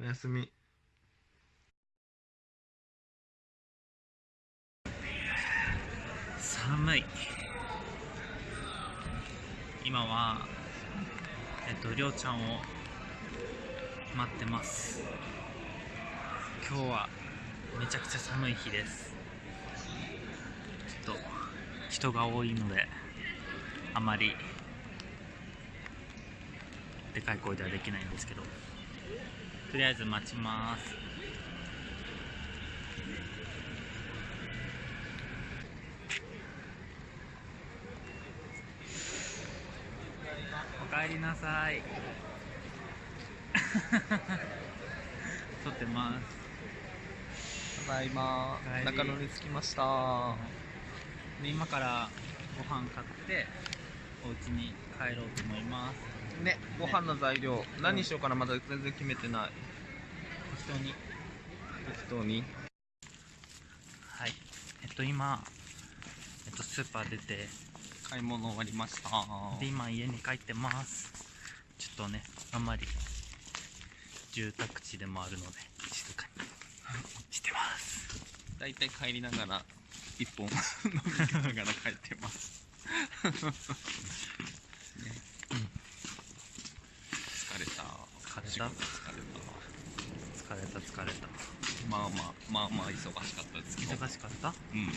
おやすみ。寒い。今はえっとりょうちゃんを待ってます。今日はめちゃくちゃ寒い日です。ちょっと人が多いのであまりでかい声ではできないんですけど。とりあえず待ちます。おかえりなさい。撮ってます。ただいま中野に着きました。で今からご飯買ってお家に帰ろうと思います。ねご飯の材料何にしようかなまだ全然決めてない適当に。適当に。はい。えっと今えっとスーパー出て。買い物終わりました。で今家に帰ってます。ちょっとねあんまり住宅地でもあるので静かに。してます。だいたい帰りながら一本 飲みながら帰ってます、ね 疲れた。疲れた？疲れ疲れた疲れた。たまあまあまあまあ忙しかったですけど。忙しかった？うん。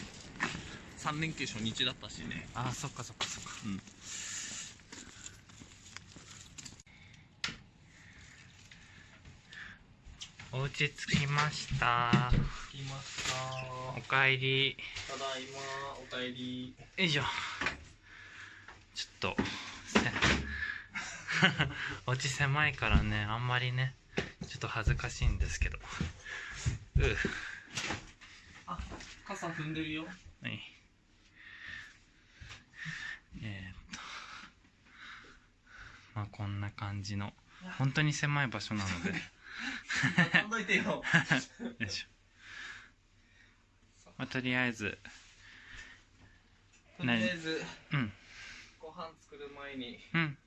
3連休初日だったしね。あーそっかそっかそっか。うん。お家着きました。着きました。おかえり。ただいまおかえり。よいしょ。ちょっとせ お家狭いからねあんまりねちょっと恥ずかしいんですけど。うう。あ傘踏んでるよ。はい。えー、っと。まあこんな感じの。本当に狭い場所なので。よ飛んどいてよいしょ、まあ、とりあえず。とりあえずうん。ご飯作る前にうん。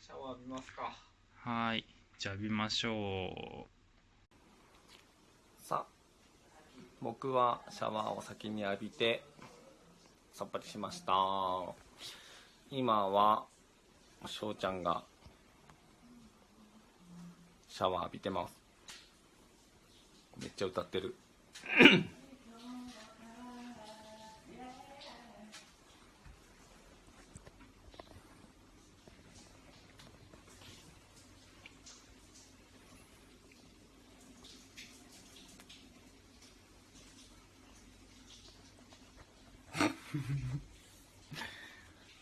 シャワー浴びますか。はーいじゃあ浴びましょう。さあ僕はシャワーを先に浴びてさっぱりしました。今は翔ちゃんがシャワー浴びてます。めっちゃ歌ってる。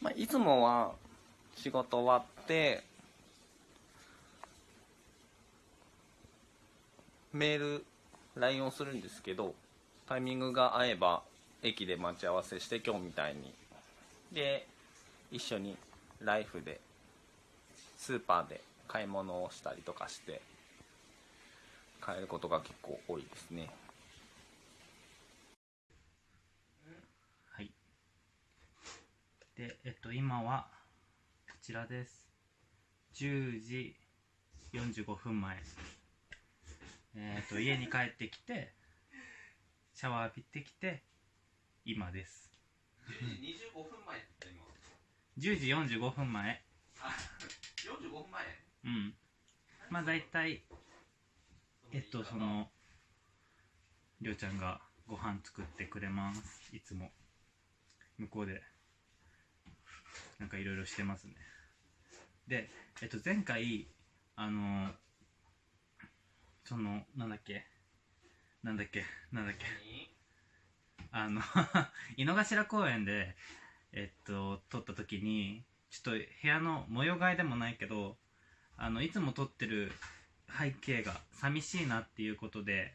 まあいつもは仕事終わってメール LINE をするんですけどタイミングが合えば駅で待ち合わせして今日みたいに。で一緒にライフでスーパーで買い物をしたりとかして帰ることが結構多いですねうはいでえっと今はこちらです。10時45分前。えっと家に帰ってきてシャワー浴びてきて今です。25分前って今。10時45分前。あ45分前？うん。まあ大体えっとそのりょうちゃんがご飯作ってくれます。いつも。向こうでなんかいろいろしてますね。でえっと前回あのそのなんだっけ？なんだっけ？なんだっけ？あの 井の頭公園でえっと撮った時にちょっと部屋の模様替えでもないけどあのいつも撮ってる背景が寂しいなっていうことで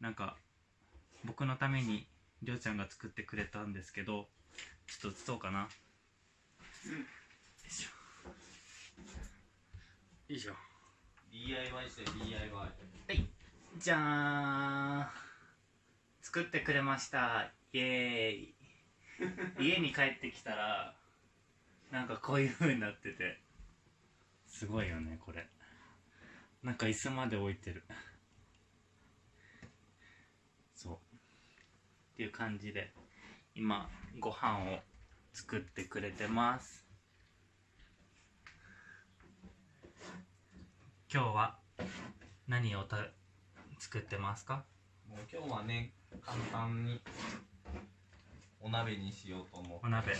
なんか僕のためにりょうちゃんが作ってくれたんですけどちょっと映そうかな、いしょよいしょ。DIY して DIY はい。じゃーん。作ってくれました。イエーイ。家に帰ってきたらなんかこういう風になってて。すごいよねこれ。なんか椅子まで置いてる。そう。っていう感じで今ご飯を作ってくれてます。今日は何をた作ってますか？もう今日はね簡単にお鍋にしようと思うお鍋。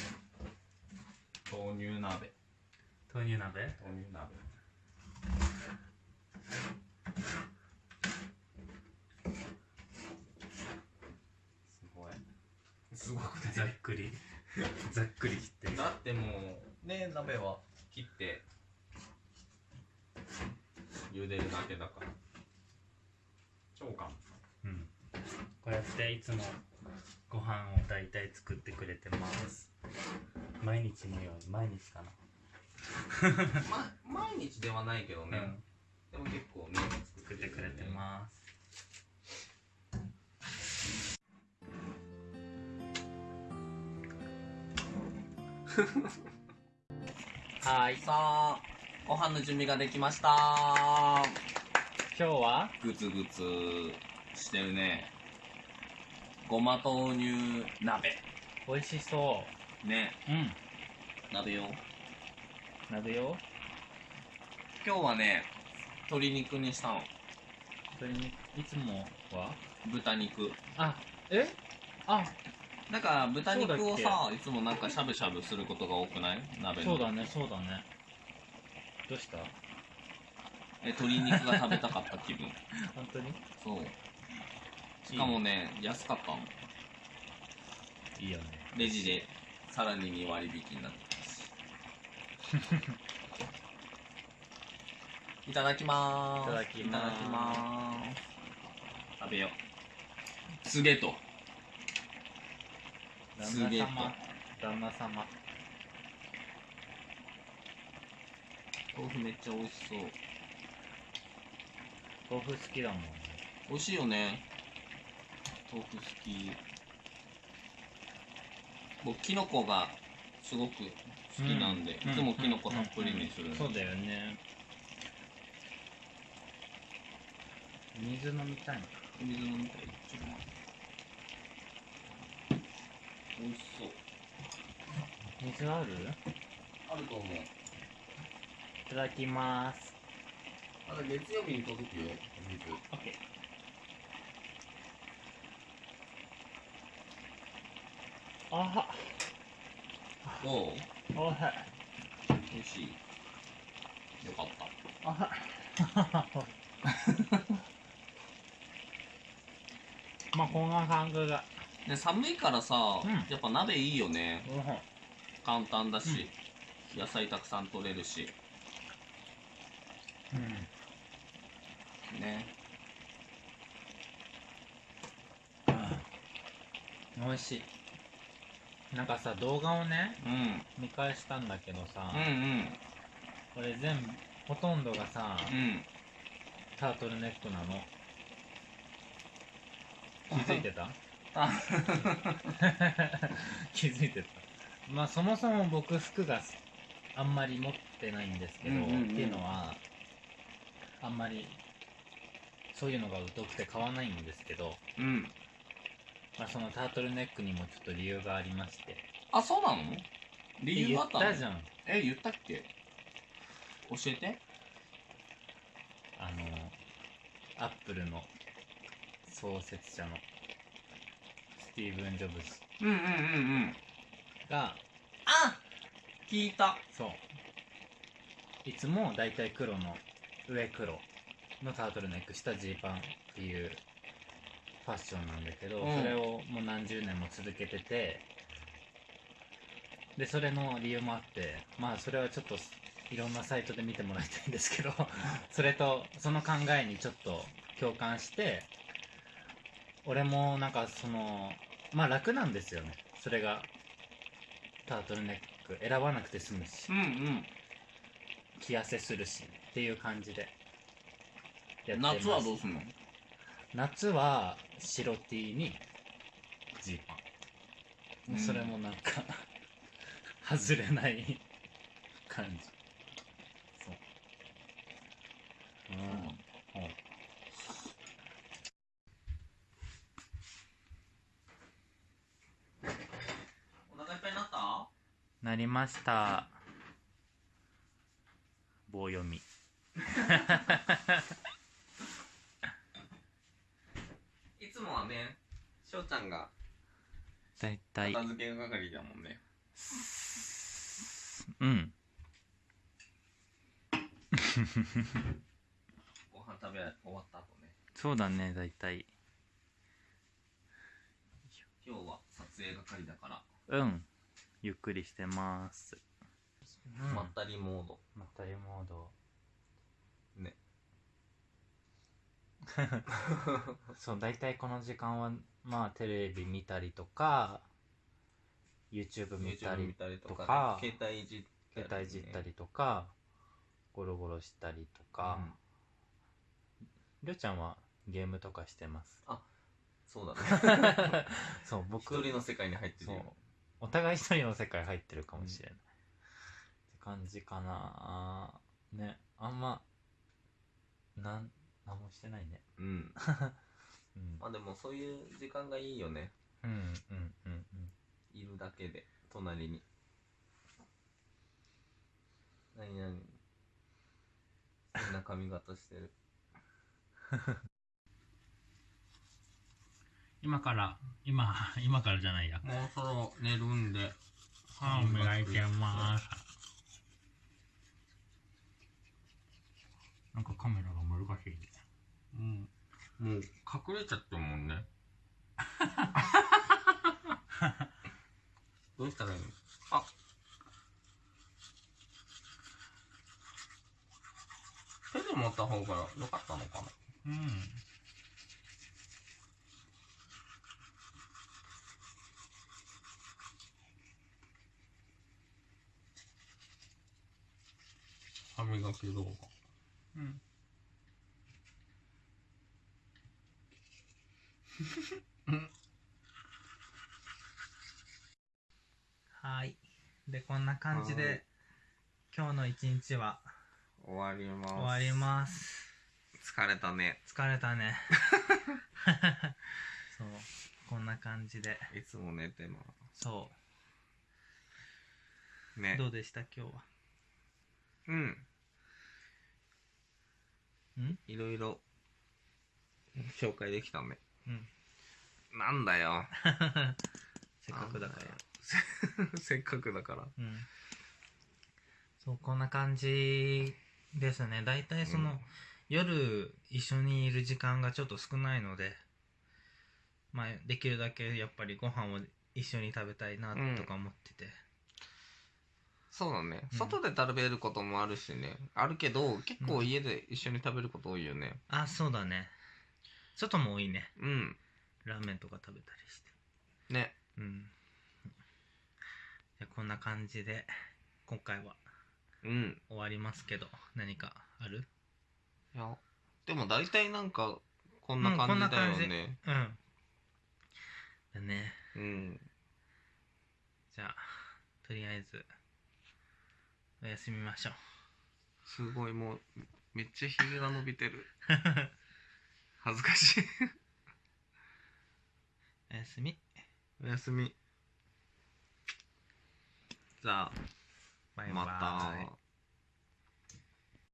豆乳鍋。豆乳鍋？豆乳鍋。すごい。すごくざっくりざっくり切って。るだってもうね鍋は切って茹でるだけだから。超簡単。うん。こうやっていつもご飯を大体作ってくれてます。毎日のように毎日かな。ま、毎日ではないけどね、でも結構ね作ってくれてます はいさあご飯の準備ができました。今日は？グツグツしてるね。ごま豆乳鍋。美味しそね。ううん。鍋よ。鍋よ。今日はね鶏肉にしたの。それにいつもは？豚肉。あえ？あだから豚肉をさいつもなんかしゃぶしゃぶすることが多くない？鍋の。そうだねそうだね。どうした？え鶏肉が食べたかった気分。本当に？そう。しかもね安かったの。いいよね。レジでさらに2割引きになってた。し いただきまーす。いただきまーす。いただきまーす。食べよう。すげえと。旦すげえ。と那様。旦那様。豆腐めっちゃ美味しそう。豆腐好きだもんね。美味しいよね。豆腐好き。僕キノコがすごく好きなんで、うん。いつもキノコたっぷりにする、そうだよね。水飲みたいの水飲みたい。ちょっと待って美味しそう。水ある？あると思う。いただきます。まだ月曜日に届くよ水。OK あどう？おい美味しい。よかった。あ まあこんな感じだで寒いからさ、うん。やっぱ鍋いいよね。うん。簡単だし、野菜たくさん取れるし。うん。ね。美味しい。なんかさ動画をねうん。見返したんだけどさ、うんうん。これ全部ほとんどがさ、うん。タートルネックなの。気づいてた？あ 気づいてた。まあそもそも僕服があんまり持ってないんですけど、うんうんうん。っていうのはあんまりそういうのが疎くて買わないんですけど、うん。まあ、そのタートルネックにもちょっと理由がありまして。あそうなの？理由言あったの？ったじゃん。え言ったっけ？教えて。あのアップルの創設者の。スティーブン・ジョブズうんうんうんうん。があ聞いた。そう。いつもだいたい黒の上黒のタートルネック下ジーパンっていうファッションなんだけど、うん。それをもう何十年も続けててでそれの理由もあってまあそれはちょっといろんなサイトで見てもらいたいんですけどそれとその考えにちょっと共感して俺もなんかそのまあ楽なんですよね。それがタートルネック選ばなくて済むし。うんうん。着痩せするしっていう感じで。やってます。夏はどうすんの？夏は白 T にジーパン、うん。それもなんか 外れない感じそううんなりました。棒読み。いつもはね翔ちゃんが。だいたい片付け係だもんね。うん。ご飯食べ終わった後ね。そうだねだいたい今日は撮影係だから、うんゆっくりしてます、まったりモード。まったりモード。ね。そう大体この時間はまあテレビ見たりとか YouTube 見たりたりとか携帯いじったり、携帯いじったりとかゴロゴロしたりとか。りょうちゃんはゲームとかしてます？そうだね。そう僕。一人の世界に入ってるそう。よお互い一人の世界入ってるかもしれない、って感じかな。ねあんまなん何もしてないね。うん。うん。まあでもそういう時間がいいよね。うんうんうんうん。いるだけで隣に。何何 変な髪型してる 今から今今からじゃないや。もうそろ寝るんで。歯を磨いてます。なんかカメラが難しいね。うん。もう隠れちゃってるもんね。どうしたらいいの？あ。手で持った方が良かったのかな？うん歯磨き動画うん。はい。でこんな感じはい。で今日の一日は終わります。終わります。疲れたね。疲れたね。そう。こんな感じで。いつも寝てまそすね。うどうでした？今日は。うんん？いろいろ。紹介できたねうん。なんだよ。せっかくだから。ら せっかくだから。うん。そうこんな感じですね。大体その、うん。夜一緒にいる時間がちょっと少ないのでまあできるだけやっぱりご飯を一緒に食べたいなとか思ってて、そうだね、うん。外で食べることもあるしね。あるけど結構家で一緒に食べること多いよね。あそうだね。外も多いね。うん。ラーメンとか食べたりして。ね。うん。じゃあこんな感じで今回はうん。終わりますけど何かある？いやでも大体なんかこんな感じだよね。うん。だね。うん。じゃあとりあえずおやすみましょう。すごいもうめっちゃひげが伸びてる。恥ずかしい。おやすみ。おやすみ。じゃあバイバイ。また